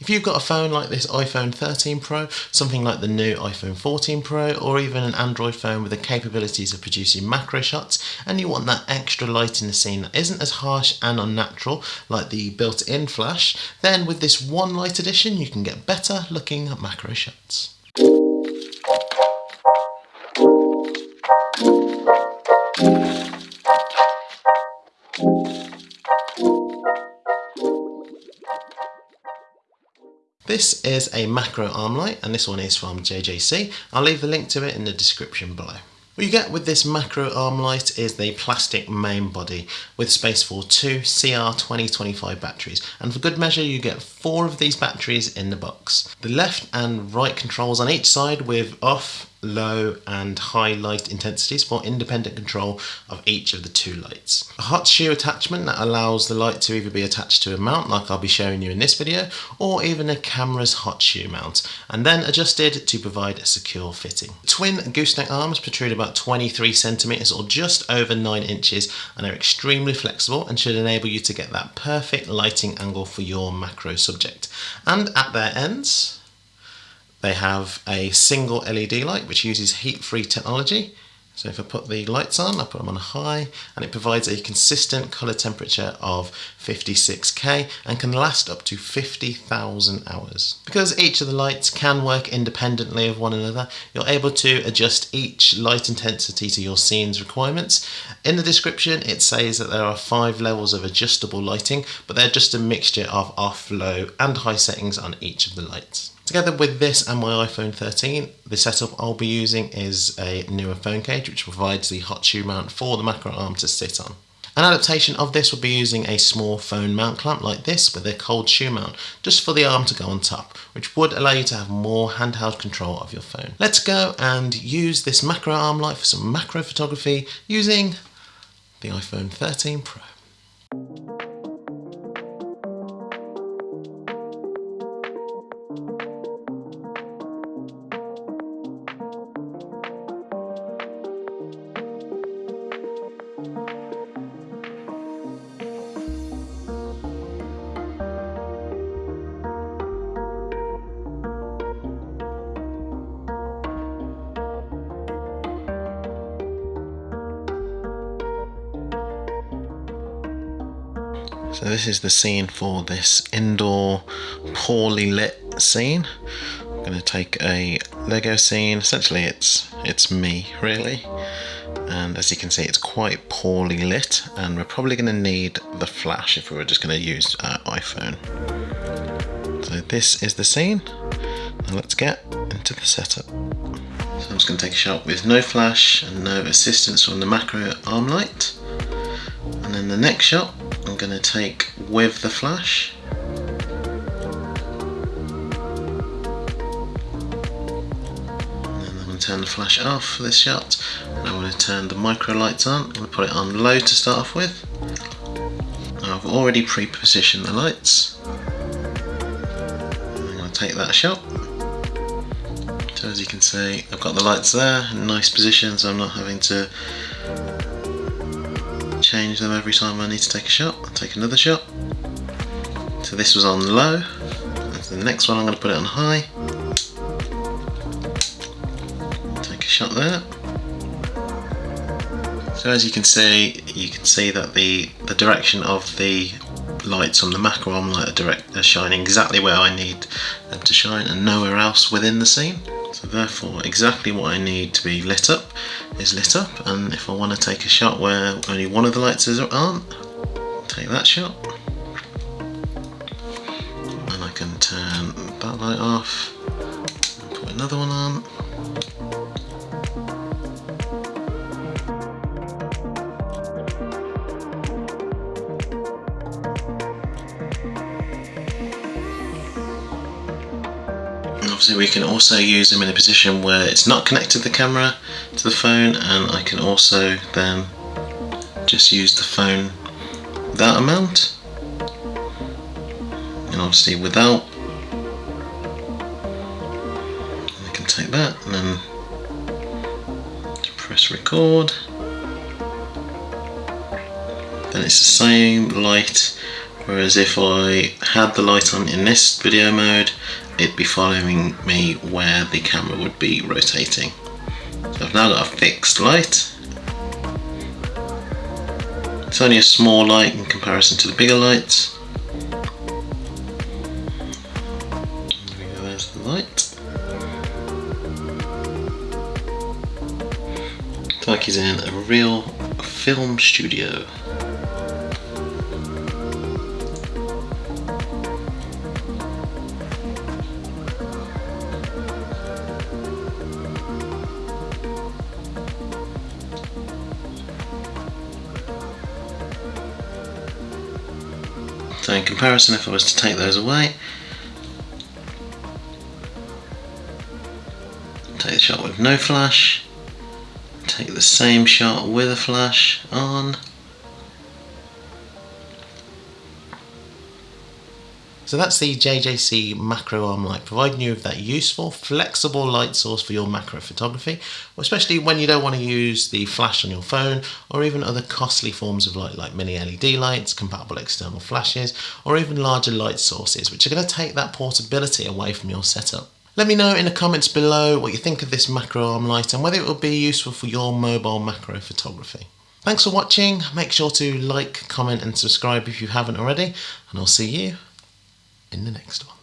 If you've got a phone like this iPhone 13 Pro, something like the new iPhone 14 Pro, or even an Android phone with the capabilities of producing macro shots, and you want that extra light in the scene that isn't as harsh and unnatural like the built-in flash, then with this one light edition you can get better looking macro shots. This is a macro arm light and this one is from JJC. I'll leave the link to it in the description below. What you get with this macro arm light is the plastic main body with space for two CR2025 batteries and for good measure you get four of these batteries in the box. The left and right controls on each side with off, low and high light intensities for independent control of each of the two lights. A hot shoe attachment that allows the light to either be attached to a mount like I'll be showing you in this video or even a camera's hot shoe mount and then adjusted to provide a secure fitting. Twin gooseneck arms protrude about 23 centimeters or just over 9 inches and are extremely flexible and should enable you to get that perfect lighting angle for your macro subject. And at their ends they have a single LED light which uses heat-free technology. So if I put the lights on, I put them on high, and it provides a consistent colour temperature of 56K and can last up to 50,000 hours. Because each of the lights can work independently of one another, you're able to adjust each light intensity to your scene's requirements. In the description, it says that there are five levels of adjustable lighting, but they're just a mixture of off, low, and high settings on each of the lights. Together with this and my iPhone 13, the setup I'll be using is a Neewer phone cage which provides the hot shoe mount for the macro arm to sit on. An adaptation of this would be using a small phone mount clamp like this with a cold shoe mount, just for the arm to go on top, which would allow you to have more handheld control of your phone. Let's go and use this macro arm light for some macro photography using the iPhone 13 Pro. So this is the scene for this indoor poorly lit scene. I'm going to take a Lego scene, essentially it's, it's me really. And as you can see it's quite poorly lit and we're probably going to need the flash if we were just going to use our iPhone. So this is the scene. Now let's get into the setup. So I'm just going to take a shot with no flash and no assistance from the macro arm light. And then the next shot I'm going to take with the flash. And I'm going to turn the flash off for this shot. And I'm going to turn the micro lights on. I'm going to put it on low to start off with. I've already pre-positioned the lights. I'm going to take that shot. So as you can see, I've got the lights there in nice position, so I'm not having to change them every time I need to take a shot. I'll take another shot. So this was on low. the next one I'm going to put it on high. Take a shot there. So as you can see, you can see that the, the direction of the lights on the macro arm light are, direct, are shining exactly where I need them to shine and nowhere else within the scene. So therefore exactly what I need to be lit up is lit up and if I want to take a shot where only one of the lights aren't, take that shot. And I can turn that light off and put another one on obviously we can also use them in a position where it's not connected the camera to the phone and I can also then just use the phone that amount and obviously without I can take that and then press record. Then it's the same light whereas if I had the light on in this video mode it'd be following me where the camera would be rotating. So I've now got a fixed light. It's only a small light in comparison to the bigger lights. There's the light. It's like he's in a real film studio. So in comparison, if I was to take those away, take the shot with no flash, take the same shot with a flash on, So that's the JJC macro arm light, providing you with that useful, flexible light source for your macro photography, especially when you don't want to use the flash on your phone or even other costly forms of light like mini LED lights, compatible external flashes, or even larger light sources, which are going to take that portability away from your setup. Let me know in the comments below what you think of this macro arm light and whether it will be useful for your mobile macro photography. Thanks for watching, make sure to like, comment and subscribe if you haven't already, and I'll see you in the next one.